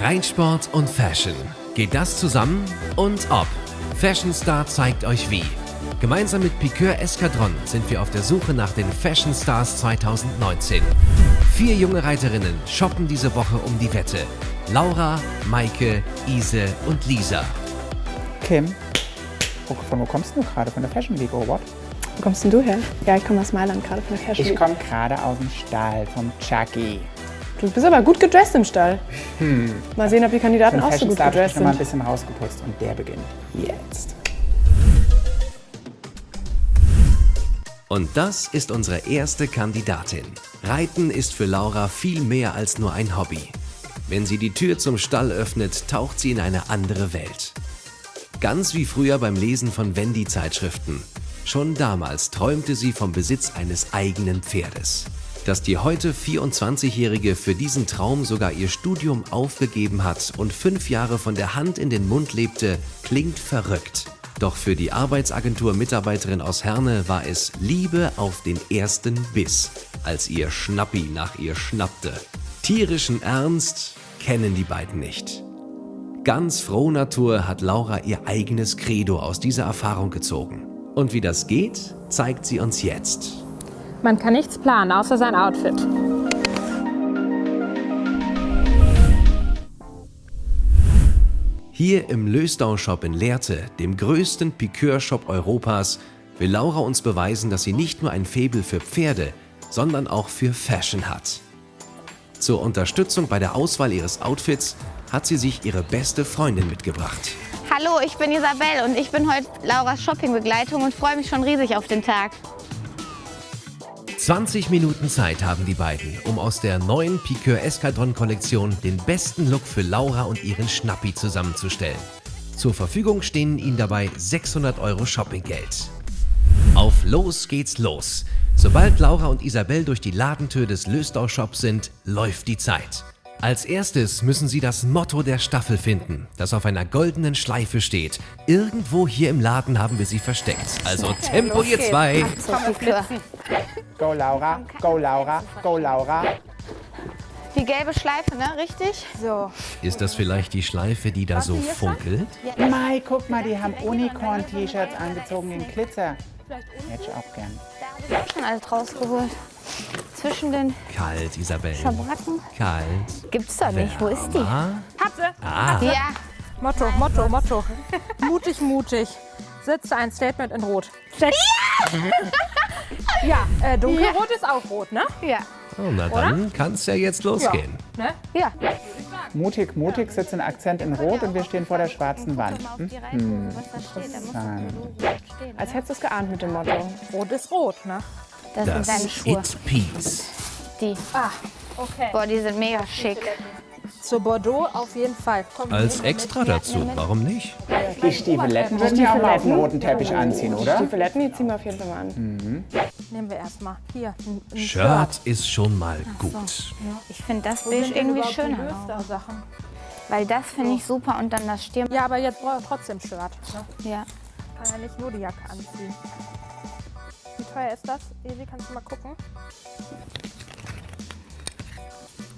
Reinsport und Fashion. Geht das zusammen? Und ob? Fashion Star zeigt euch wie. Gemeinsam mit Piqueur Escadron sind wir auf der Suche nach den Fashion Stars 2019. Vier junge Reiterinnen shoppen diese Woche um die Wette. Laura, Maike, Ise und Lisa. Kim, wo, von wo kommst du gerade? Von der Fashion Week, oder what? Wo kommst denn du her? Ja, ich komme aus Mailand gerade von der Fashion Ich Week. komme gerade aus dem Stall vom Chucky. Du bist aber gut gedresst im Stall. Mal sehen, ob die Kandidaten auch so gut Star hab ich gedresst schon mal ein sind. bisschen rausgeputzt und der beginnt jetzt. Und das ist unsere erste Kandidatin. Reiten ist für Laura viel mehr als nur ein Hobby. Wenn sie die Tür zum Stall öffnet, taucht sie in eine andere Welt. Ganz wie früher beim Lesen von Wendy-Zeitschriften. Schon damals träumte sie vom Besitz eines eigenen Pferdes. Dass die heute 24-Jährige für diesen Traum sogar ihr Studium aufgegeben hat und fünf Jahre von der Hand in den Mund lebte, klingt verrückt. Doch für die Arbeitsagentur-Mitarbeiterin aus Herne war es Liebe auf den ersten Biss, als ihr Schnappi nach ihr schnappte. Tierischen Ernst kennen die beiden nicht. Ganz froh Natur hat Laura ihr eigenes Credo aus dieser Erfahrung gezogen. Und wie das geht, zeigt sie uns jetzt. Man kann nichts planen, außer sein Outfit. Hier im Lösdau-Shop in Lehrte, dem größten Piqueur-Shop Europas, will Laura uns beweisen, dass sie nicht nur ein Faible für Pferde, sondern auch für Fashion hat. Zur Unterstützung bei der Auswahl ihres Outfits hat sie sich ihre beste Freundin mitgebracht. Hallo, ich bin Isabel und ich bin heute Lauras Shoppingbegleitung und freue mich schon riesig auf den Tag. 20 Minuten Zeit haben die beiden, um aus der neuen Piqueur Escadron Kollektion den besten Look für Laura und ihren Schnappi zusammenzustellen. Zur Verfügung stehen ihnen dabei 600 Euro Shoppinggeld. Auf los geht's los. Sobald Laura und Isabel durch die Ladentür des Lösdau Shops sind, läuft die Zeit. Als erstes müssen sie das Motto der Staffel finden, das auf einer goldenen Schleife steht. Irgendwo hier im Laden haben wir sie versteckt. Also Tempo ihr zwei! Fleur. Go Laura, go Laura, go Laura. Die gelbe Schleife, ne? Richtig? So. Ist das vielleicht die Schleife, die da so funkelt? Mai, guck mal, die haben Unicorn-T-Shirts angezogen in Glitzer. Hätte ich auch gern. Da habe ich auch schon alles rausgeholt. Zwischen den Kalt, Isabel. Schabracken. Kalt. Gibt's doch nicht. Wo ist die? Hab sie. ah. Ja. Motto, Motto, Motto. mutig, mutig. Sitzt ein Statement in Rot. Steck. Ja, äh, dunkelrot ist auch rot, ne? Ja. Oh, na dann kann's ja jetzt losgehen. ne? Ja. Mutig, mutig sitzt ein Akzent in Rot und wir stehen vor der schwarzen Wand. Hm? Hm. Interessant. stehen. Als hättest du es geahnt mit dem Motto. Rot ist rot, ne? Das, sind Das deine Schuhe. It Peace. Die. Ah, okay. Boah, die sind mega schick. Zu Bordeaux auf jeden Fall. Komm, Als extra dazu, warum nicht? Die Stiefeletten würden wir auch mal auf dem roten Teppich anziehen, oder? Stiefeletten, die ziehen wir auf jeden Fall mal an. nehmen wir erstmal. Hier, ein, ein Shirt ist schon mal gut. Ich finde das Wo Beige sind denn irgendwie die schöner. Weil das finde ich super und dann das Stirn. Ja, aber jetzt braucht er trotzdem Shirt. Ne? Ja. Kann er nicht nur die Jacke anziehen. Wie teuer ist das? Evi, kannst du mal gucken?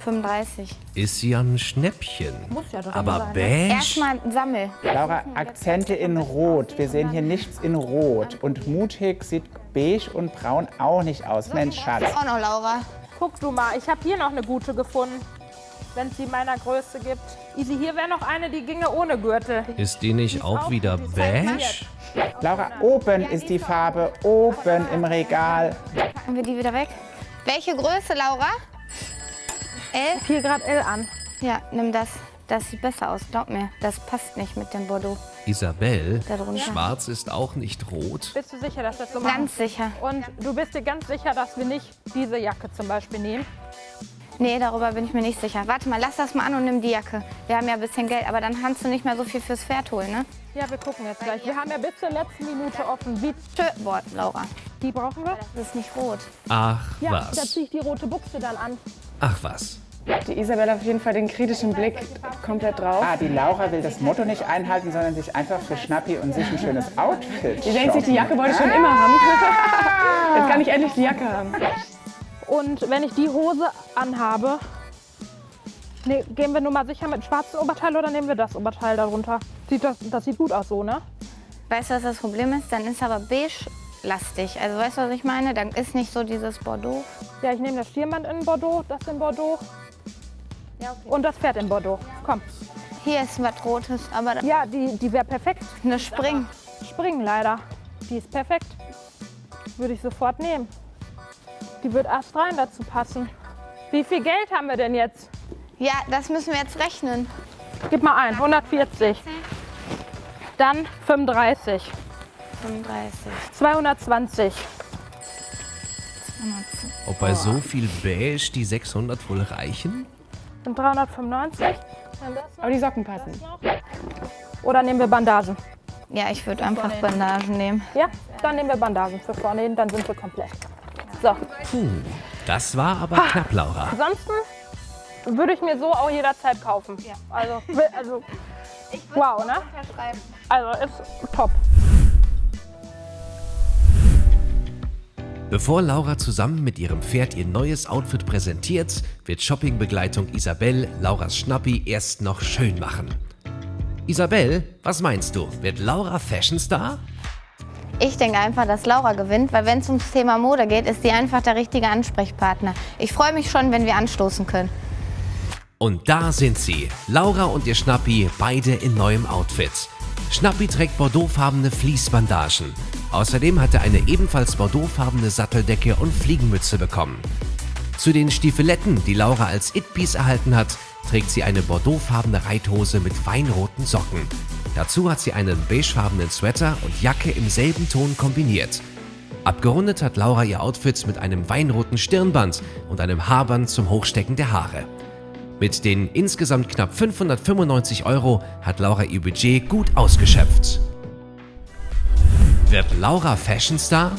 35. Ist ja ein Schnäppchen. Muss ja drin Aber sein, ne? beige? Erstmal Sammel. Laura, Akzente in Rot. Wir sehen hier nichts in Rot. Und mutig sieht beige und braun auch nicht aus. Mensch, Schatz. Auch noch Laura. Guck du mal, ich habe hier noch eine gute gefunden. Wenn es die meiner Größe gibt. Easy, hier wäre noch eine, die ginge ohne Gürtel. Ist die nicht auch wieder beige? Laura, oben ist die Farbe, oben im Regal. Packen wir die wieder weg. Welche Größe, Laura? L? Hier gerade L an. Ja, nimm das. Das sieht besser aus, glaub mir. Das passt nicht mit dem Bordeaux. Isabel, Da schwarz ist auch nicht rot. Bist du sicher, dass das so machen? Ganz sicher. Und du bist dir ganz sicher, dass wir nicht diese Jacke zum Beispiel nehmen? Nee, darüber bin ich mir nicht sicher. Warte mal, lass das mal an und nimm die Jacke. Wir haben ja ein bisschen Geld, aber dann kannst du nicht mehr so viel fürs Pferd holen, ne? Ja, wir gucken jetzt gleich. Wir haben ja bis zur letzten Minute offen. Wie Tschö, boah, Laura. die brauchen wir? Das ist nicht rot. Ach Ja, da was. ziehe ich die rote Buchse dann an. Ach was. Die Isabel hat auf jeden Fall den kritischen Blick komplett drauf. Ah, die Laura will das Motto nicht einhalten, sondern sich einfach für Schnappi und sich ein schönes Outfit Die denkt sich, die. Jacke wollte ich schon immer haben. Jetzt kann ich endlich die Jacke haben. Und wenn ich die Hose anhabe, Nee, gehen wir nur mal sicher mit dem schwarzen Oberteil oder nehmen wir das Oberteil darunter? Sieht das, das sieht gut aus so, ne? Weißt du, was das Problem ist? Dann ist aber beige-lastig. Also weißt du, was ich meine? Dann ist nicht so dieses Bordeaux. Ja, ich nehme das Stirnband in Bordeaux, das in Bordeaux Ja, okay. und das Pferd in Bordeaux. Komm. Hier ist was Rotes, aber Ja, die, die wäre perfekt. eine Spring. Springen leider. Die ist perfekt. Würde ich sofort nehmen. Die wird erst rein dazu passen. Wie viel Geld haben wir denn jetzt? Ja, das müssen wir jetzt rechnen. Gib mal ein, 140. Dann 35, 35. 220. Ob bei so viel Beige die 600 wohl reichen? Sind 395. Dann das noch, Aber die Socken passen. Oder nehmen wir Bandagen? Ja, ich würde einfach Bandagen nehmen. Ja, dann nehmen wir Bandagen für vorne hin, dann sind wir komplett. So, Puh, das war aber knapp, Laura. ansonsten würde ich mir so auch jederzeit kaufen. Also, also wow, ne? Also ist top. Bevor Laura zusammen mit ihrem Pferd ihr neues Outfit präsentiert, wird Shoppingbegleitung Isabel Lauras Schnappi erst noch schön machen. Isabel, was meinst du? Wird Laura Fashion Star? Ich denke einfach, dass Laura gewinnt, weil wenn es ums Thema Mode geht, ist sie einfach der richtige Ansprechpartner. Ich freue mich schon, wenn wir anstoßen können. Und da sind sie, Laura und ihr Schnappi, beide in neuem Outfit. Schnappi trägt bordeauxfarbene Fließbandagen. Außerdem hat er eine ebenfalls bordeauxfarbene Satteldecke und Fliegenmütze bekommen. Zu den Stiefeletten, die Laura als It-Piece erhalten hat, trägt sie eine bordeauxfarbene Reithose mit weinroten Socken. Dazu hat sie einen beigefarbenen Sweater und Jacke im selben Ton kombiniert. Abgerundet hat Laura ihr Outfit mit einem weinroten Stirnband und einem Haarband zum Hochstecken der Haare. Mit den insgesamt knapp 595 Euro hat Laura ihr Budget gut ausgeschöpft. Wird Laura Fashion Star?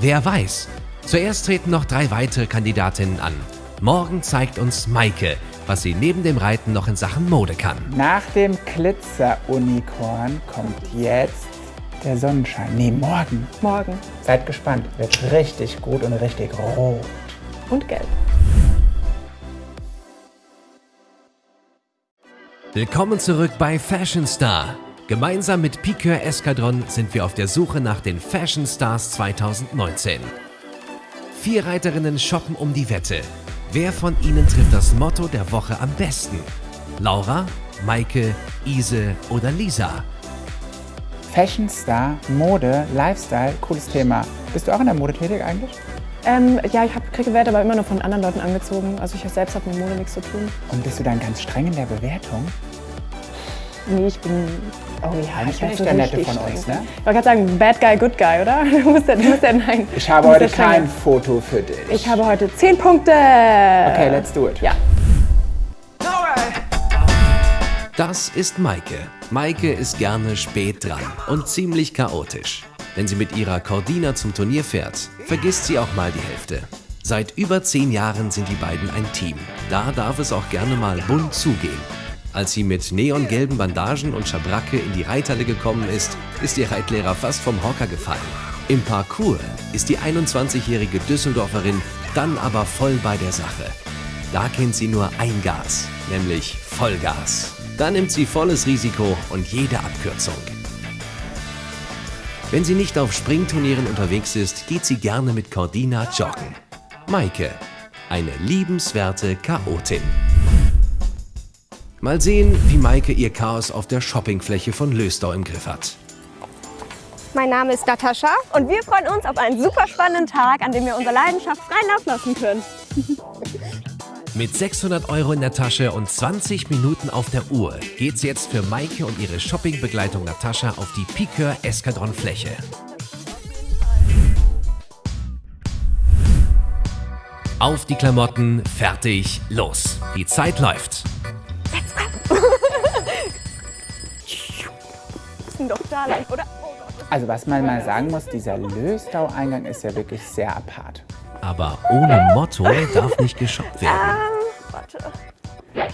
Wer weiß. Zuerst treten noch drei weitere Kandidatinnen an. Morgen zeigt uns Maike, was sie neben dem Reiten noch in Sachen Mode kann. Nach dem Glitzer-Unikorn kommt jetzt der Sonnenschein. Nee, morgen. Morgen. Seid gespannt. Wird richtig gut und richtig rot. Und gelb. Willkommen zurück bei Fashion Star. Gemeinsam mit Piqueur Escadron sind wir auf der Suche nach den Fashion Stars 2019. Vier Reiterinnen shoppen um die Wette. Wer von ihnen trifft das Motto der Woche am besten? Laura, Maike, Ise oder Lisa? Fashion Star, Mode, Lifestyle, cooles Thema. Bist du auch in der Mode tätig eigentlich? Ähm, ja, ich hab, kriege Werte aber immer nur von anderen Leuten angezogen. Also ich selbst habe mit Mode nichts zu tun. Und bist du dann ganz streng in der Bewertung? Nee, ich bin... Oh ja, ich bin weiß ich so der Nette von uns, streng. ne? Ich wollte gerade sagen, Bad Guy, Good Guy, oder? Du musst ja, du musst ja nein. Ich habe heute kein. Foto für dich. Ich habe heute 10 Punkte. Okay, let's do it. Ja. Das ist Maike. Maike ist gerne spät dran und ziemlich chaotisch. Wenn sie mit ihrer Cordina zum Turnier fährt, vergisst sie auch mal die Hälfte. Seit über zehn Jahren sind die beiden ein Team. Da darf es auch gerne mal bunt zugehen. Als sie mit neongelben Bandagen und Schabracke in die Reithalle gekommen ist, ist ihr Reitlehrer fast vom Hocker gefallen. Im Parcours ist die 21-jährige Düsseldorferin dann aber voll bei der Sache. Da kennt sie nur ein Gas, nämlich Vollgas. Da nimmt sie volles Risiko und jede Abkürzung. Wenn sie nicht auf Springturnieren unterwegs ist, geht sie gerne mit Cordina joggen. Maike, eine liebenswerte Chaotin. Mal sehen, wie Maike ihr Chaos auf der Shoppingfläche von Löstau im Griff hat. Mein Name ist Natascha. Und wir freuen uns auf einen super spannenden Tag, an dem wir unsere Leidenschaft freien Lauf lassen können. Mit 600 Euro in der Tasche und 20 Minuten auf der Uhr geht's jetzt für Maike und ihre Shoppingbegleitung Natascha auf die Piqueur Eskadron Fläche. Auf die Klamotten, fertig, los. Die Zeit läuft. Müssen doch da lang, oder? Also was man mal sagen muss, dieser Löstau-Eingang ist ja wirklich sehr apart. Aber ohne Motto darf nicht geshoppt werden. Warte.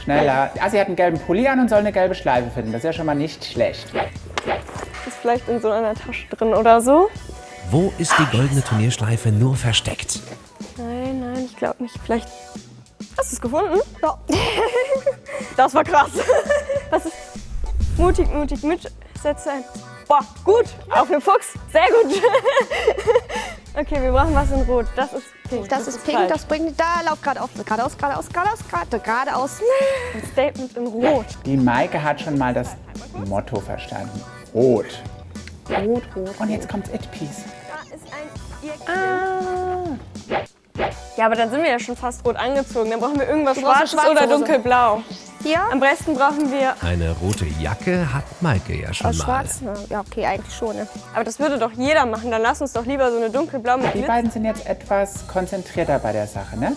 Schneller. Ah, sie hat einen gelben Pulli an und soll eine gelbe Schleife finden. Das ist ja schon mal nicht schlecht. Ist vielleicht in so einer Tasche drin oder so? Wo ist die goldene Turnierschleife nur versteckt? Nein, nein, ich glaube nicht. Vielleicht. Hast du es gefunden? Ja. Das war krass. Was ist mutig, mutig, mit Sätze ein. Boah, gut. Auf den Fuchs. Sehr gut. Okay, wir brauchen was in Rot. Das ist pink. Das, ist pink, falsch. das bringt. Da, lauf geradeaus, geradeaus, geradeaus, geradeaus, gerade- geradeaus. ein Statement in Rot. Die Maike hat schon mal das Motto verstanden. Rot. Rot, rot. Und jetzt kommt's It Piece. Da ist ein Ja, aber dann sind wir ja schon fast rot angezogen. Dann brauchen wir irgendwas schwarze oder Hose. dunkelblau. Hier. Am besten brauchen wir. Eine rote Jacke hat Maike ja schon Aus mal. schwarz? Na, Ja, okay, eigentlich schon. Ne? Aber das würde doch jeder machen. Dann lass uns doch lieber so eine dunkelblau mit Die beiden sind jetzt etwas konzentrierter bei der Sache, ne?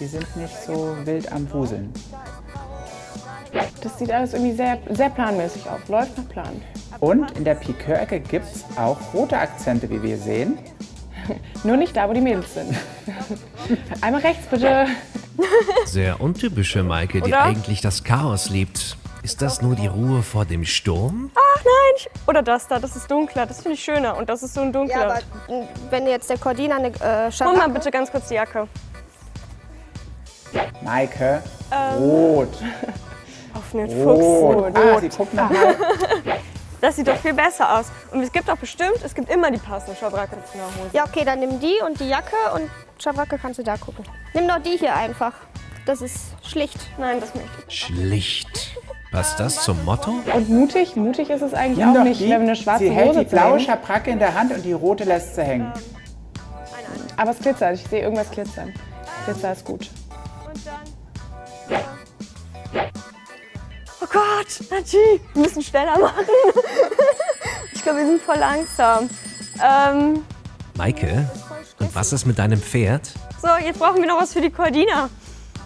Die sind nicht so wild am Wuseln. Das sieht alles irgendwie sehr, sehr planmäßig aus. Läuft nach Plan. Und in der Piqueur-Ecke gibt's auch rote Akzente, wie wir sehen. Nur nicht da, wo die Mädels sind. Einmal rechts, bitte. Sehr untypische Maike, die Oder? eigentlich das Chaos liebt. Ist das nur die Ruhe vor dem Sturm? Ach nein, ich, oder das da, das ist dunkler. Das finde ich schöner. Und das ist so ein dunkler. Ja, aber wenn jetzt der Cordina eine äh, Hol mal bitte ganz kurz die Jacke. Maike, Ähm. rot. Auf einen Rot. Fuchs. Ah, sie guckt nochmal. Das sieht doch viel besser aus. Und es gibt doch bestimmt, es gibt immer die passende Schabracke zu einer Hose. Ja, okay, dann nimm die und die Jacke und Schabracke kannst du da gucken. Nimm doch die hier einfach. Das ist schlicht. Nein, das möchte ich. Schlicht. Passt das zum Motto? Und mutig? Mutig ist es eigentlich Nimm auch nicht, die. wenn wir eine schwarze sie hält Hose die blaue. Schabracke in der Hand und die rote lässt sie hängen. Aber es glitzert. Ich sehe irgendwas glitzern. Glitzer ist gut. Gott, Nachi, wir müssen schneller machen. ich glaube, wir sind voll langsam. Ähm, Maike? Und was ist mit deinem Pferd? so, jetzt brauchen wir noch was für die Cordina.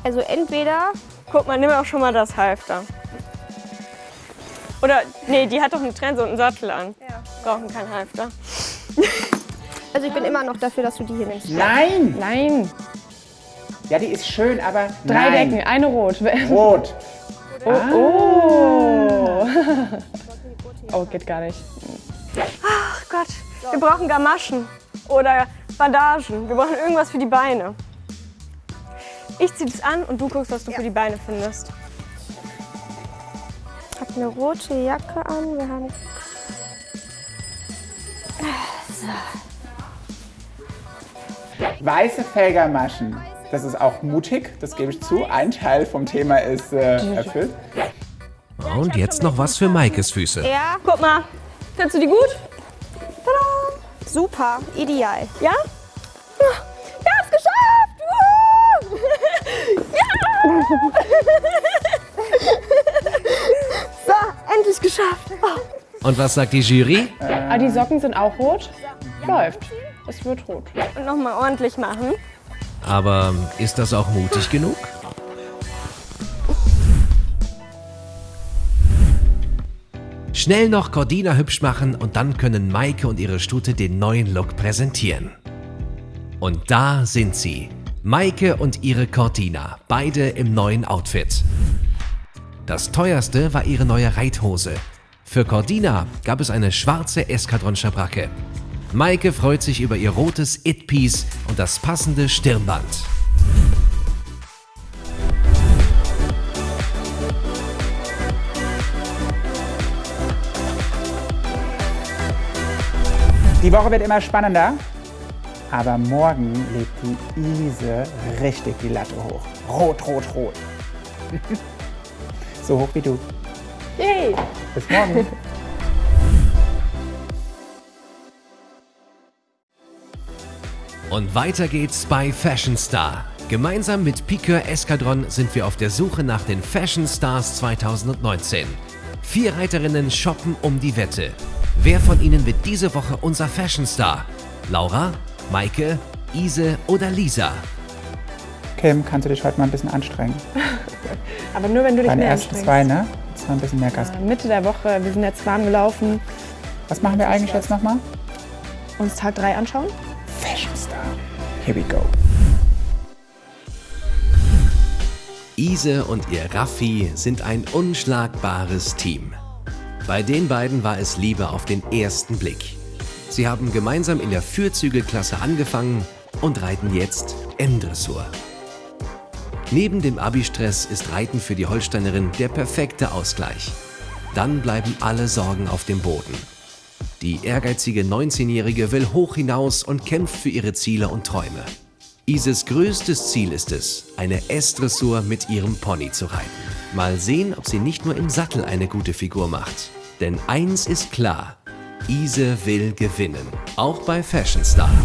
Also entweder Guck mal, nimm auch schon mal das Halfter. Oder, nee, die hat doch eine Trense und einen Sattel an. Brauchen kein Halfter. Also ich bin immer noch dafür, dass du die hier nimmst. Nein! Nein. Ja, die ist schön, aber Drei nein. Decken, eine rot. Rot. Oh. Oh, geht gar nicht. Ach Gott, wir brauchen Gamaschen oder Bandagen. Wir brauchen irgendwas für die Beine. Ich zieh das an und du guckst, was du für die Beine findest. Ich habe eine rote Jacke an. Wir haben Weiße Felgermaschen. Das ist auch mutig, das gebe ich zu. Ein Teil vom Thema ist äh, erfüllt. Und jetzt noch was für Maikes Füße. ja Guck mal, findest du die gut? super, ideal. Ja? Wir haben es geschafft! Wuhu! So, endlich geschafft. Und was sagt die Jury? Ah, die Socken sind auch rot. Läuft. Es wird rot. Und nochmal ordentlich machen. Aber ist das auch mutig genug? Schnell noch Cordina hübsch machen und dann können Maike und ihre Stute den neuen Look präsentieren. Und da sind sie. Maike und ihre Cordina, beide im neuen Outfit. Das teuerste war ihre neue Reithose. Für Cordina gab es eine schwarze Eskadron-Schabracke. Maike freut sich über ihr rotes It-Piece und das passende Stirnband. Die Woche wird immer spannender. Aber morgen legt die Ise richtig die Latte hoch. Rot, rot, rot. so hoch wie du. Yay! Bis morgen. Und weiter geht's bei Fashion Star. Gemeinsam mit Piqueur Eskadron sind wir auf der Suche nach den Fashion Stars 2019. Vier Reiterinnen shoppen um die Wette. Wer von ihnen wird diese Woche unser Fashion Star? Laura, Maike, Ise oder Lisa? Kim, kannst du dich heute mal ein bisschen anstrengen? Aber nur, wenn du dich Deine mehr ersten anstrengst. zwei, ne? Jetzt mal ein bisschen mehr Gas. Mitte der Woche, wir sind jetzt warm gelaufen, Was machen wir eigentlich jetzt nochmal? uns Tag 3 anschauen. Here we go. Ise und ihr Raffi sind ein unschlagbares Team. Bei den beiden war es Liebe auf den ersten Blick. Sie haben gemeinsam in der Fürzügelklasse angefangen und reiten jetzt M-Dressur. Neben dem Abi-Stress ist Reiten für die Holsteinerin der perfekte Ausgleich. Dann bleiben alle Sorgen auf dem Boden. Die ehrgeizige 19-Jährige will hoch hinaus und kämpft für ihre Ziele und Träume. Ises größtes Ziel ist es, eine S-Dressur mit ihrem Pony zu reiten. Mal sehen, ob sie nicht nur im Sattel eine gute Figur macht. Denn eins ist klar, Ise will gewinnen, auch bei Fashion Star.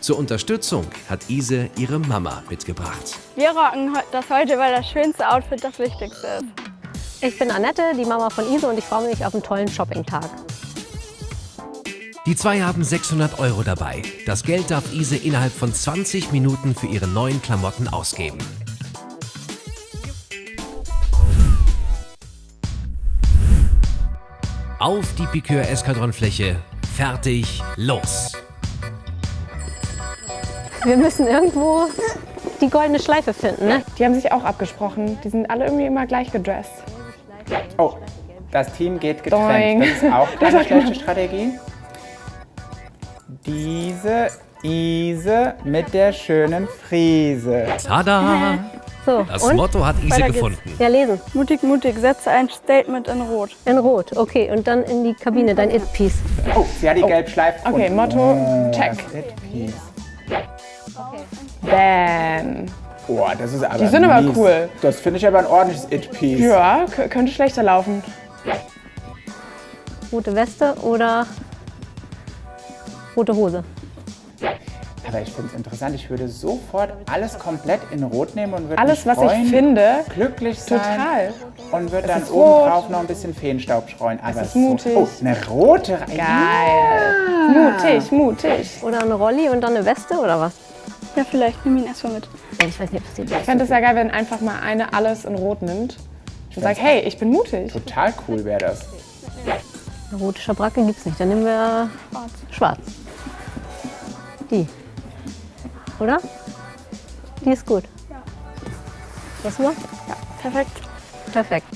Zur Unterstützung hat Ise ihre Mama mitgebracht. Wir rocken das heute, weil das schönste Outfit das Wichtigste ist. Ich bin Annette, die Mama von Ise und ich freue mich auf einen tollen Shopping-Tag. Die zwei haben 600 Euro dabei. Das Geld darf Ise innerhalb von 20 Minuten für ihre neuen Klamotten ausgeben. Auf die Piqueur-Eskadronfläche. Fertig, los! Wir müssen irgendwo die goldene Schleife finden, ne? Die haben sich auch abgesprochen. Die sind alle irgendwie immer gleich gedresst. Oh, das Team geht Doing. getrennt. Das ist auch keine schlechte. Strategie. Diese Ise mit der schönen Frise. Tada! So, Das und? Motto hat Ise gefunden. Ja, lesen. Mutig, mutig, setze ein Statement in Rot. In Rot, okay. Und dann in die Kabine, dein It-Piece. Oh, sie hat die Gelbschleife Okay. Motto, Oh, check. It-Piece. Bam. Boah, das ist aber Die sind aber mies. cool. Das finde ich aber ein ordentliches It-Piece. Ja, könnte schlechter laufen. Rote Weste oder rote Hose. Aber ich finde es interessant. Ich würde sofort alles komplett in Rot nehmen und würde Alles, mich was ich freuen, finde, glücklich sein total. und würde dann ist oben drauf noch ein bisschen Feenstaub streuen. Aber ist so- mutig. Oh, eine rote. Geil. Mutig, mutig. Oder eine Rolli und dann eine Weste oder was? Ja, vielleicht nimm ihn erstmal mit. Ich weiß nicht, ob das Ich fände es ja geil, wenn einfach mal eine alles in Rot nimmt und sagt, hey, ich bin mutig. Total cool wäre das. Eine rote Schabracke gibt's nicht. Dann nehmen wir schwarz. Die. Oder? Die ist gut. Das mal? Perfekt. Perfekt.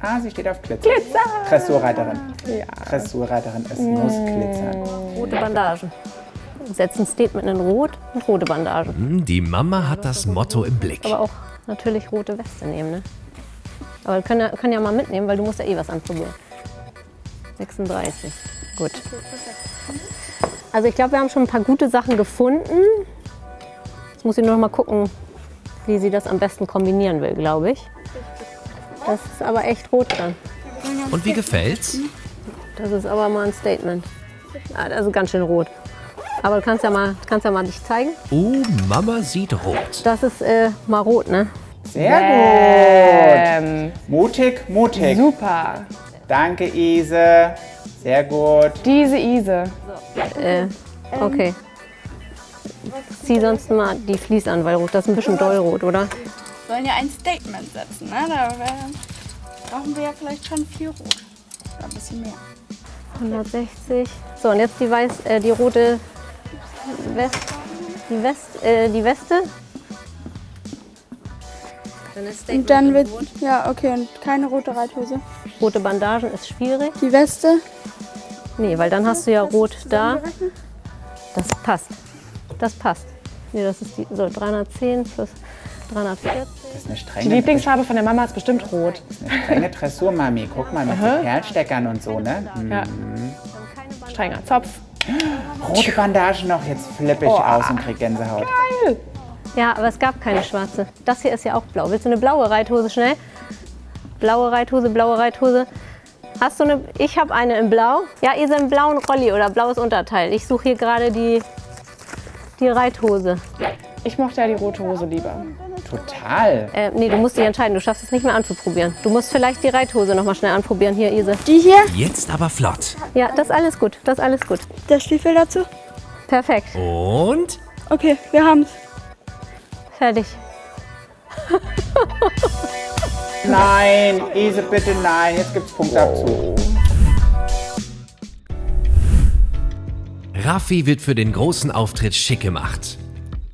Ah, sie steht auf Glitzer. Glitzer. Dressurreiterin. Ja. Dressurreiterin, es muss glitzern. Rote Bandagen. Setzen ein Statement in Rot und rote Bandagen. Hm, Die Mama hat das Motto im Blick. Aber auch natürlich rote Weste nehmen, ne? Aber können ja, können ja mal mitnehmen, weil du musst ja eh was anprobieren. 36. Gut. Also ich glaube, wir haben schon ein paar gute Sachen gefunden. Jetzt muss ich nur noch mal gucken, wie sie das am besten kombinieren will, glaube ich. Das ist aber echt rot dann. Und wie gefällt's? Das ist aber mal ein Statement. Das ist ganz schön rot. Aber du kannst ja mal, kannst ja mal dich zeigen. Oh, Mama sieht rot. Das ist äh, mal rot, ne? Sehr gut. Ähm, Mutig, mutig. super. Danke, Ise. Sehr gut. Diese Ise. Äh, okay. Zieh sonst mal die Fleece an, weil rot, das ist ein bisschen dollrot, oder? sollen ja ein Statement setzen. Ne? Da wär, brauchen wir ja vielleicht schon viel Rot. Oder ein bisschen mehr. 160. So, und jetzt die weiß, äh, die rote West, die West, äh, die Weste. Dann ist Und dann wird. Ja, okay, und keine rote Reithose. rote Bandagen ist schwierig. Die Weste. Nee, weil dann hast du ja rot da. Das passt. Das passt. Nee, das ist die, so 310 plus 340. Das ist eine Die Lieblingsfarbe von der Mama ist bestimmt rot. eine strenge Dressurmami. Guck mal, mit so Perlsteckern und so, ne? Ja. Strenger Zopf. Rote Bandagen noch, jetzt flippe ich aus und krieg Gänsehaut. Ja, aber es gab keine schwarze. Das hier ist ja auch blau. Willst du eine blaue Reithose schnell? Blaue Reithose, blaue Reithose. Hast du eine? Ich habe eine in blau. Ja, ihr seid einen blauen Rolli oder blaues Unterteil. Ich suche hier gerade die, die Reithose. Ich mochte ja die rote Hose lieber. Total. Äh, nee, du musst dich entscheiden. Du schaffst es nicht mehr anzuprobieren. Du musst vielleicht die Reithose noch mal schnell anprobieren. Hier, Ise. Die hier. Jetzt aber flott. Ja, das ist alles gut. Das ist alles gut. Der Stiefel dazu. Perfekt. Und? Okay, wir haben's. Fertig. Nein, Ise, bitte nein. Jetzt gibt's Punktabzug. Raffi wird für den großen Auftritt schick gemacht.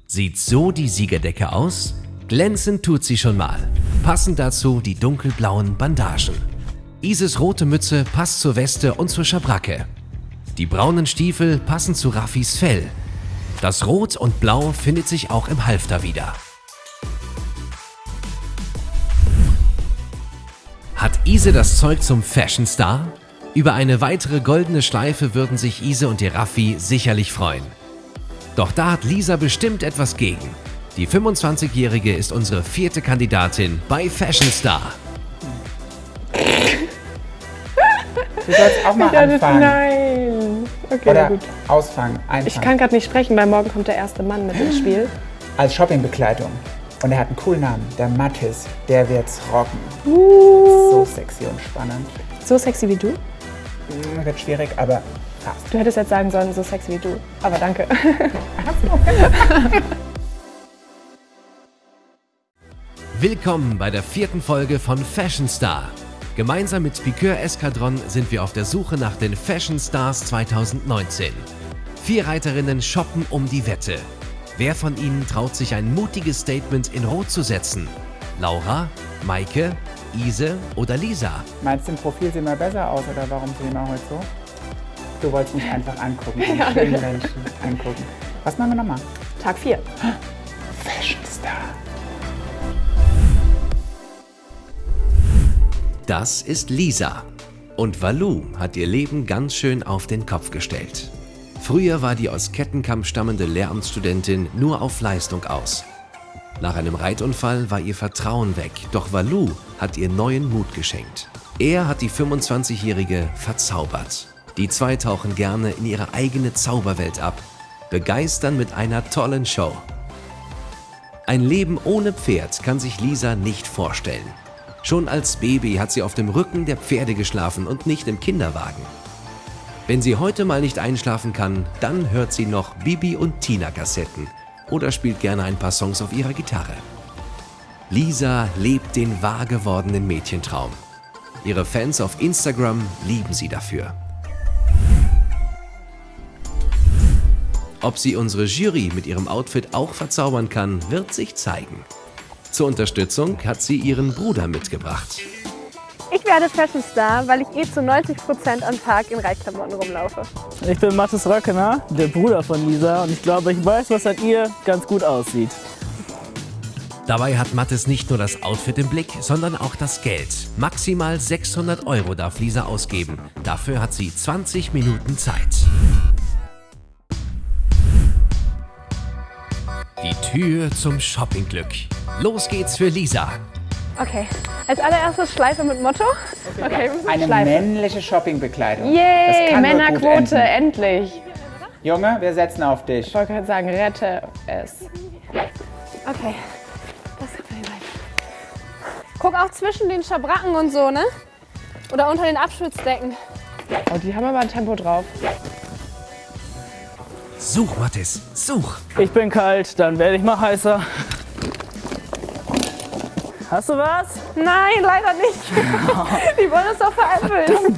Sieht so die Siegerdecke aus? Glänzend tut sie schon mal. Passend dazu die dunkelblauen Bandagen. Ises rote Mütze passt zur Weste und zur Schabracke. Die braunen Stiefel passen zu Raffis Fell. Das Rot und Blau findet sich auch im Halfter wieder. Hat Ise das Zeug zum Fashion Star? Über eine weitere goldene Schleife würden sich Ise und die Raffi sicherlich freuen. Doch da hat Lisa bestimmt etwas gegen. Die 25-Jährige ist unsere vierte Kandidatin bei Fashion Star. Du sollst auch mal das- anfangen. Nein. Okay, Oder gut. ausfangen, einfangen. Ich kann gerade nicht sprechen, weil morgen kommt der erste Mann mit ins Spiel. Als Shoppingbekleidung. Und er hat einen coolen Namen. Der Mattis. Der wird's rocken. Uh. So sexy und spannend. So sexy wie du? Hm, Wird schwierig, aber fast. Du hättest jetzt sagen sollen, so sexy wie du. Aber danke. Willkommen bei der vierten Folge von Fashion Star. Gemeinsam mit Piqueur Eskadron sind wir auf der Suche nach den Fashion Stars 2019. Vier Reiterinnen shoppen um die Wette. Wer von ihnen traut sich ein mutiges Statement in Rot zu setzen? Laura, Maike, Ise oder Lisa? Meinst du, im Profil sehen wir besser aus oder warum sehen wir heute so? Du wolltest mich einfach angucken. Ja. schönen Menschen angucken. Was machen wir nochmal? Tag 4. Fashion Star. Das ist Lisa. Und Valou hat ihr Leben ganz schön auf den Kopf gestellt. Früher war die aus Kettenkamp stammende Lehramtsstudentin nur auf Leistung aus. Nach einem Reitunfall war ihr Vertrauen weg, doch Valou hat ihr neuen Mut geschenkt. Er hat die 25-Jährige verzaubert. Die zwei tauchen gerne in ihre eigene Zauberwelt ab, begeistern mit einer tollen Show. Ein Leben ohne Pferd kann sich Lisa nicht vorstellen. Schon als Baby hat sie auf dem Rücken der Pferde geschlafen und nicht im Kinderwagen. Wenn sie heute mal nicht einschlafen kann, dann hört sie noch Bibi und Tina Kassetten oder spielt gerne ein paar Songs auf ihrer Gitarre. Lisa lebt den wahr gewordenen Mädchentraum. Ihre Fans auf Instagram lieben sie dafür. Ob sie unsere Jury mit ihrem Outfit auch verzaubern kann, wird sich zeigen. Zur Unterstützung hat sie ihren Bruder mitgebracht. Ich werde Fashion Star, weil ich eh zu 90% am Tag in Reitklamotten rumlaufe. Ich bin Mathis Röckener, der Bruder von Lisa und ich glaube, ich weiß, was an ihr ganz gut aussieht. Dabei hat Mattes nicht nur das Outfit im Blick, sondern auch das Geld. Maximal 600 Euro darf Lisa ausgeben. Dafür hat sie 20 Minuten Zeit. Die Tür zum Shoppingglück. Los geht's für Lisa. Okay, als allererstes Schleife mit Motto. Okay, wir müssen Eine Schleife. männliche Shoppingbekleidung. Yay, Männerquote, endlich. Junge, wir setzen auf dich. Ich wollte gerade sagen, rette es. Okay, das kommt mir rein. Guck auch zwischen den Schabracken und so, ne? Oder unter den Abschützdecken. Oh, die haben aber ein Tempo drauf. Such, Mattes, such. Ich bin kalt, dann werde ich mal heißer. Hast du was? Nein, leider nicht. Die wollen uns doch veräppeln.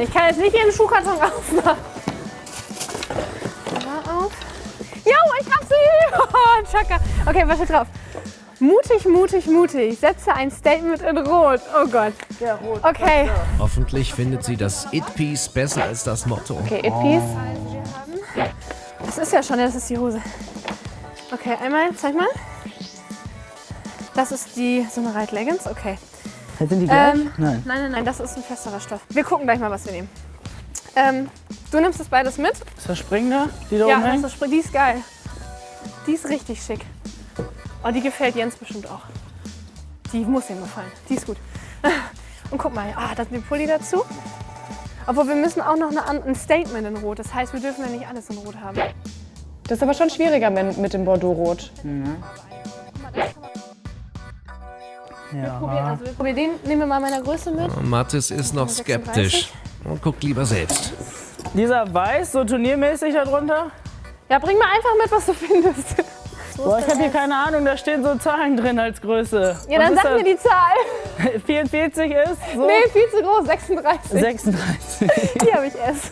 Ich kann jetzt nicht ihren Schuhkarton aufmachen. Mal auf. Jo, ich hab sie! Oh, Chaka. Okay, was steht drauf? Mutig, mutig, mutig. Setze ein Statement in Rot. Oh Gott. Ja, rot. Okay. Hoffentlich findet sie das It-Piece besser als das Motto. Okay, It Piece. Das ist ja schon, das ist die Hose. Okay, einmal, zeig mal. Das ist die, so eine Reitleggings, okay. Sind die gleich? Ähm, Nein. Nein, nein, nein, das ist ein festerer Stoff. Wir gucken gleich mal, was wir nehmen. Ähm, du nimmst das beides mit? Ist das Springende, die da Ja, oben das hängt? ist, die ist geil. Die ist richtig schick. Oh, die gefällt Jens bestimmt auch. Die muss ihm gefallen. Die ist gut. Und guck mal, ah, da ist ein Pulli dazu. Obwohl, wir müssen auch noch eine, ein Statement in Rot. Das heißt, wir dürfen ja nicht alles in Rot haben. Das ist aber schon schwieriger mit, dem Bordeaux-Rot. Probieren, also wir probieren den, nehmen wir mal meiner Größe mit. Mattes ist noch skeptisch und guckt lieber selbst. Dieser Weiß, so turniermäßig darunter? Ja, bring mal einfach mit, was du findest. Boah, ich habe hier keine Ahnung, da stehen so Zahlen drin als Größe. Ja, dann sag ist mir die Zahl. das? 44 ist so Nee, viel zu groß, 36. 36. Die habe ich erst.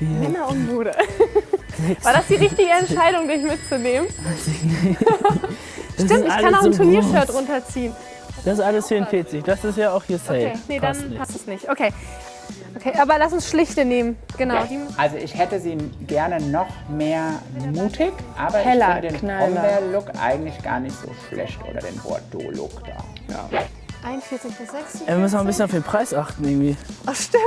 Männer und Mode. War das die richtige Entscheidung, dich mitzunehmen? Das Stimmt, ist ich kann auch ein so Turniershirt runterziehen. Das ist alles 44. Das ist ja auch hier safe. Okay, nee, Passt dann nicht. passt es nicht. Okay. Okay, aber lass uns schlichte nehmen. Genau. Die, Also ich hätte sie gerne noch mehr mutig, aber Heller, ich finde den. Brombeer-Look eigentlich gar nicht so schlecht oder den Bordeaux-Look da. Ja. 41 bis 60. Ja, wir müssen auch ein bisschen auf den Preis achten irgendwie. Ach, stimmt.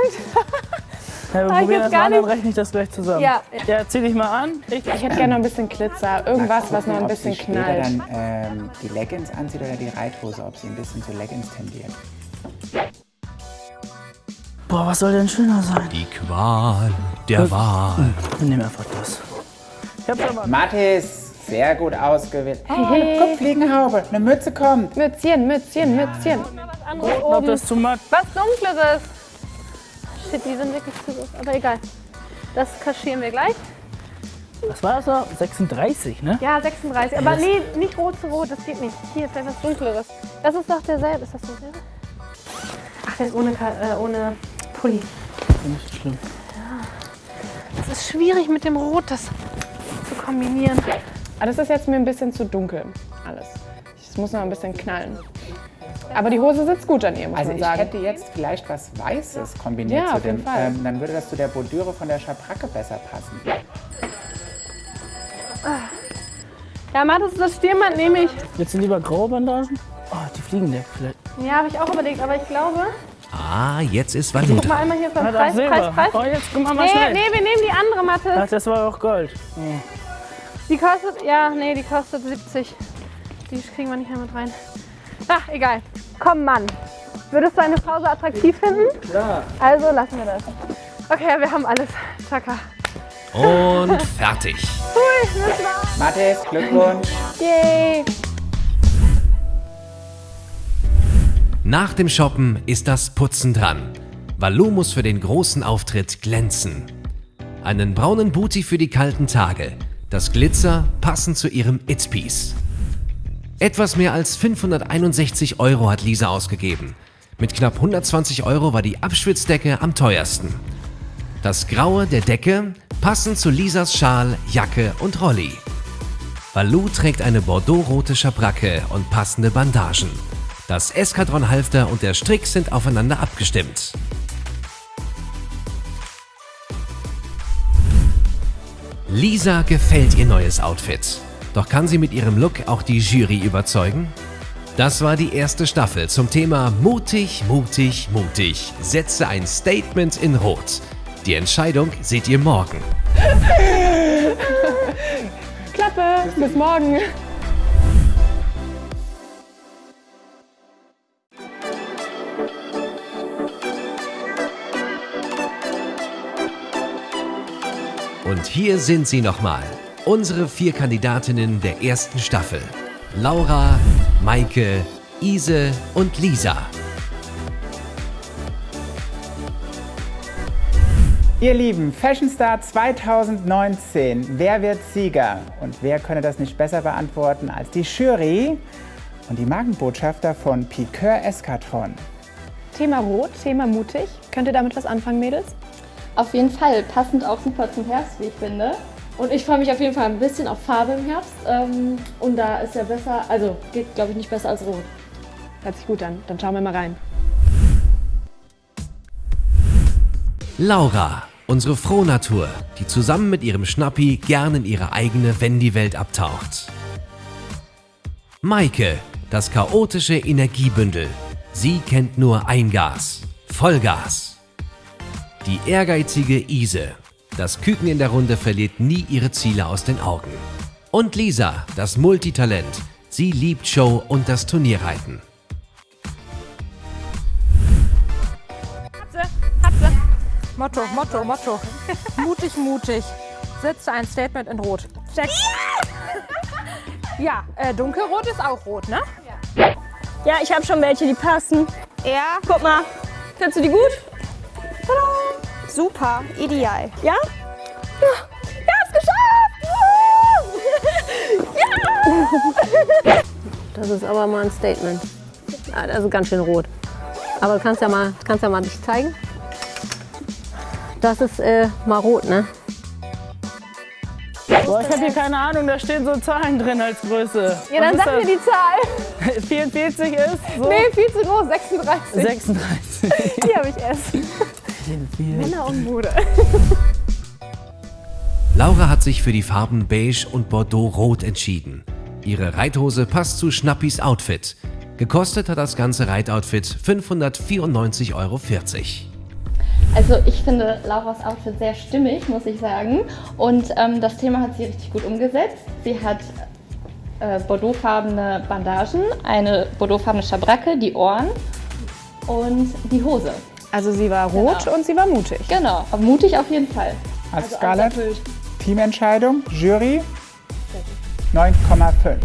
Ja, wir ich probieren jetzt das gar mal an, dann nicht- rechne ich das gleich zusammen. Ja. Ja, zieh dich mal an. Ich, Ich hätte gerne noch ein bisschen Glitzer. Irgendwas, was noch ein ob bisschen knallt. dann ähm, die Leggings anzieht oder die Reithose, ob sie ein bisschen zu Leggings tendiert. Boah, was soll denn schöner sein? Die Qual der Wahl. Wir nehmen einfach das. Ich hab's aber. Mathis, sehr gut ausgewählt. Oh, eine Kupfliegenhaube, eine Mütze kommt. Mützchen, Mützchen, Mützchen. Was anderes Ich glaub, oben. das ist zu matt. Was Dunkleres. Shit, die sind wirklich zu groß. Aber egal. Das kaschieren wir gleich. Was war das da? 36, ne? Ja, 36. Aber nee, nicht rot zu rot, das geht nicht. Hier, vielleicht was Dunkleres. Das ist doch derselbe. Ist das derselbe? Ach, der ist ohne, äh, ohne Pulli. Nicht schlimm. Das ist schwierig mit dem Rot, das zu kombinieren. Aber das ist jetzt mir ein bisschen zu dunkel. Alles. Es muss noch ein bisschen knallen. Aber die Hose sitzt gut an ihr, muss Also man ich sagen. hätte jetzt vielleicht was Weißes kombiniert Ja, zu auf jeden dem. Fall. Ähm, dann würde das zu der Bordüre von der Schabracke besser passen. Ja, Mathis, das Stirnband nehme ich. Willst du lieber graue Bandagen? Oh, die Fliegendeck vielleicht. Ja, habe ich auch überlegt, aber ich glaube. Ah, jetzt ist Valu Guck mal einmal hier Na, Preis. Preis, Preis. Oh, jetzt guck mal mal Nee, schnell. nee, wir nehmen die andere Ach, Mathis. das war auch Gold. Die kostet, ja, nee, die kostet 70. Die kriegen wir nicht mehr mit rein. Ach, egal. Komm, Mann. Würdest du eine Frau so attraktiv finden? Ja. Also lassen wir das. Okay, wir haben alles. Chaka. Und fertig. Hui, das war's. Mathis, Glückwunsch. Yay! Nach dem Shoppen ist das Putzen dran. Valu muss für den großen Auftritt glänzen. Einen braunen Booty für die kalten Tage. Das Glitzer passend zu ihrem It's-Piece. Etwas mehr als 561 Euro hat Lisa ausgegeben. Mit knapp 120 Euro war die Abschwitzdecke am teuersten. Das Graue der Decke passend zu Lisas Schal, Jacke und Rolli. Valu trägt eine bordeauxrote Schabracke und passende Bandagen. Das Eskadron-Halfter und der Strick sind aufeinander abgestimmt. Lisa gefällt ihr neues Outfit. Doch kann sie mit ihrem Look auch die Jury überzeugen? Das war die erste Staffel zum Thema Mutig, mutig, mutig. Setze ein Statement in Rot. Die Entscheidung seht ihr morgen. Klappe, bis morgen. Und hier sind sie nochmal. Unsere vier Kandidatinnen der ersten Staffel. Laura, Maike, Ise und Lisa. Ihr Lieben, Fashion Star 2019. Wer wird Sieger? Und wer könne das nicht besser beantworten als die Jury und die Markenbotschafter von Piqueur Eskatron? Thema Rot, Thema mutig. Könnt ihr damit was anfangen, Mädels? Auf jeden Fall, passend auch super zum Herbst, wie ich finde. Und ich freue mich auf jeden Fall ein bisschen auf Farbe im Herbst. Ähm, und da ist ja besser, also geht glaube ich nicht besser als Rot. Hört sich gut an. Dann schauen wir mal rein. Laura, unsere Frohnatur, die zusammen mit ihrem Schnappi gern in ihre eigene Wendy-Welt abtaucht. Maike, das chaotische Energiebündel. Sie kennt nur ein Gas. Vollgas. Die ehrgeizige Ise. Das Küken in der Runde verliert nie ihre Ziele aus den Augen. Und Lisa, das Multitalent. Sie liebt Show und das Turnierreiten. Hab sie, hab sie. Motto, Motto, Motto. mutig, mutig. Setze ein Statement in Rot. Check. Ja, äh, dunkelrot ist auch rot, ne? Ja, ich habe schon welche, die passen. Ja, Guck mal. Findest du die gut? Tada. Super, ideal. Ja? Ja, ja es geschafft! ja! Das ist aber mal ein Statement. Ah, das ist ganz schön rot. Aber du kannst ja mal, kannst ja mal dich zeigen. Das ist äh, mal rot, ne? Boah, ich habe hier keine Ahnung, da stehen so Zahlen drin als Größe. Ja, dann sag mir die Zahl. das? 44 ist so Nee, viel zu groß. 36. 36. Die habe ich erst. Sind wir. Männer und Mode. Laura hat sich für die Farben Beige und Bordeaux-Rot entschieden. Ihre Reithose passt zu Schnappis Outfit. Gekostet hat das ganze Reitoutfit 594,40 Euro. Also ich finde Lauras Outfit sehr stimmig, muss ich sagen. Und ähm, das Thema hat sie richtig gut umgesetzt. Sie hat äh, bordeauxfarbene Bandagen, eine bordeauxfarbene Schabracke, die Ohren und die Hose. Also sie war rot Genau. und sie war mutig. Genau, aber mutig auf jeden Fall. Als Scarlett, Teamentscheidung, Jury 9,5.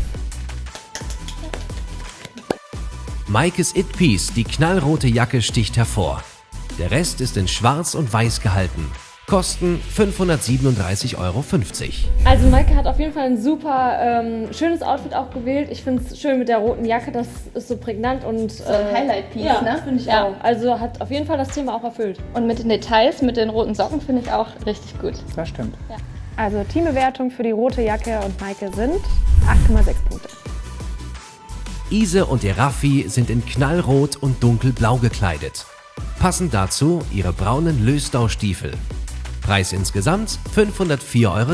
Maikes It Piece, die knallrote Jacke, sticht hervor. Der Rest ist in schwarz und weiß gehalten. Kosten 537,50 Euro. Also Maike hat auf jeden Fall ein super ähm, schönes Outfit auch gewählt. Ich finde es schön mit der roten Jacke, das ist so prägnant und So ein Highlight-Piece, ja, ne? finde ich Ja. auch. Also hat auf jeden Fall das Thema auch erfüllt. Und mit den Details, mit den roten Socken finde ich auch richtig gut. Das stimmt. Also Teambewertung für die rote Jacke und Maike sind 8,6 Punkte. Ise und ihr Raffi sind in knallrot und dunkelblau gekleidet. Passend dazu ihre braunen Löstau-Stiefel. Preis insgesamt 504,60 Euro.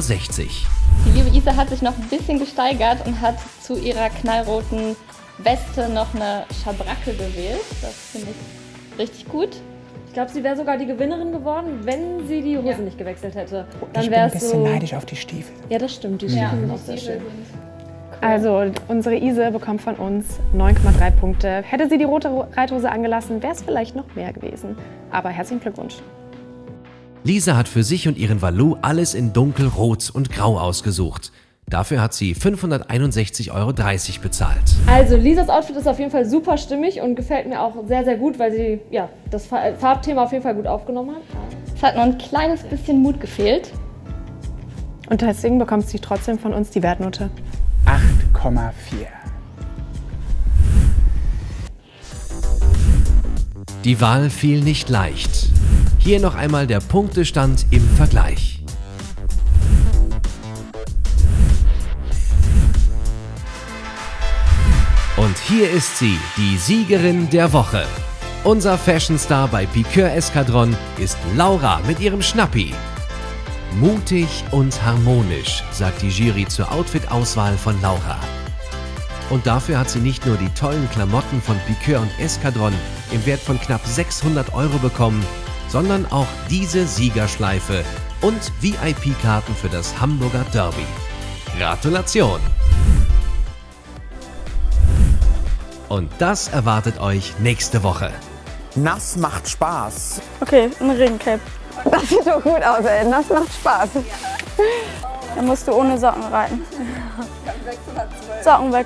Die liebe Isa hat sich noch ein bisschen gesteigert und hat zu ihrer knallroten Weste noch eine Schabracke gewählt. Das finde ich richtig gut. Ich glaube, sie wäre sogar die Gewinnerin geworden, wenn sie die Hose nicht gewechselt hätte. Dann ich bin ein bisschen so. neidisch auf die Stiefel. Ja, das stimmt. Die Ja. Stiefel sind auch sehr schön. Also unsere Ise bekommt von uns 9,3 Punkte. Hätte sie die rote Ro- Reithose angelassen, wäre es vielleicht noch mehr gewesen. Aber herzlichen Glückwunsch. Lisa hat für sich und ihren Valu alles in dunkelrot und grau ausgesucht. Dafür hat sie 561,30 Euro bezahlt. Also Lisas Outfit ist auf jeden Fall super stimmig und gefällt mir auch sehr, sehr gut, weil sie ja, das Fa- Farbthema auf jeden Fall gut aufgenommen hat. Es hat nur ein kleines bisschen Mut gefehlt. Und deswegen bekommt sie trotzdem von uns die Wertnote 8,4. Die Wahl fiel nicht leicht. Hier noch einmal der Punktestand im Vergleich. Und hier ist sie, die Siegerin der Woche. Unser Fashion-Star bei Piqueur Eskadron ist Laura mit ihrem Schnappi. Mutig und harmonisch, sagt die Jury zur Outfit-Auswahl von Laura. Und dafür hat sie nicht nur die tollen Klamotten von Piqueur und Eskadron im Wert von knapp 600 Euro bekommen, sondern auch diese Siegerschleife und VIP-Karten für das Hamburger Derby. Gratulation! Und das erwartet euch nächste Woche. Nass macht Spaß. Okay, ein Regencape. Das sieht doch gut aus, ey. Das macht Spaß. Dann musst du ohne Socken reiten. Socken weg.